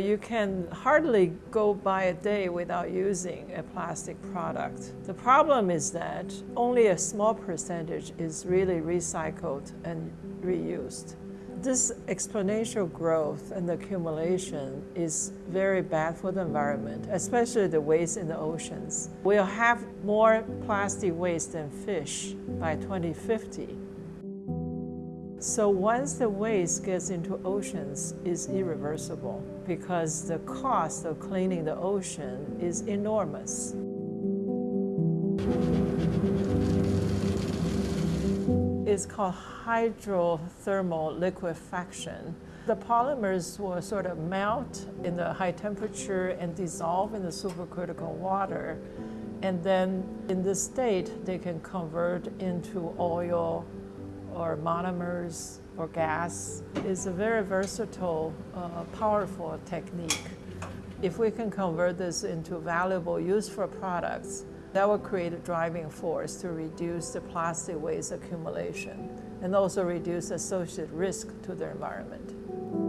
You can hardly go by a day without using a plastic product. The problem is that only a small percentage is really recycled and reused. This exponential growth and accumulation is very bad for the environment, especially the waste in the oceans. We'll have more plastic waste than fish by 2050. So once the waste gets into oceans, it's irreversible because the cost of cleaning the ocean is enormous. It's called hydrothermal liquefaction. The polymers will sort of melt in the high temperature and dissolve in the supercritical water. And then in this state, they can convert into oil, or monomers or gas is a very versatile, uh, powerful technique. If we can convert this into valuable, useful products, that will create a driving force to reduce the plastic waste accumulation and also reduce associated risk to the environment.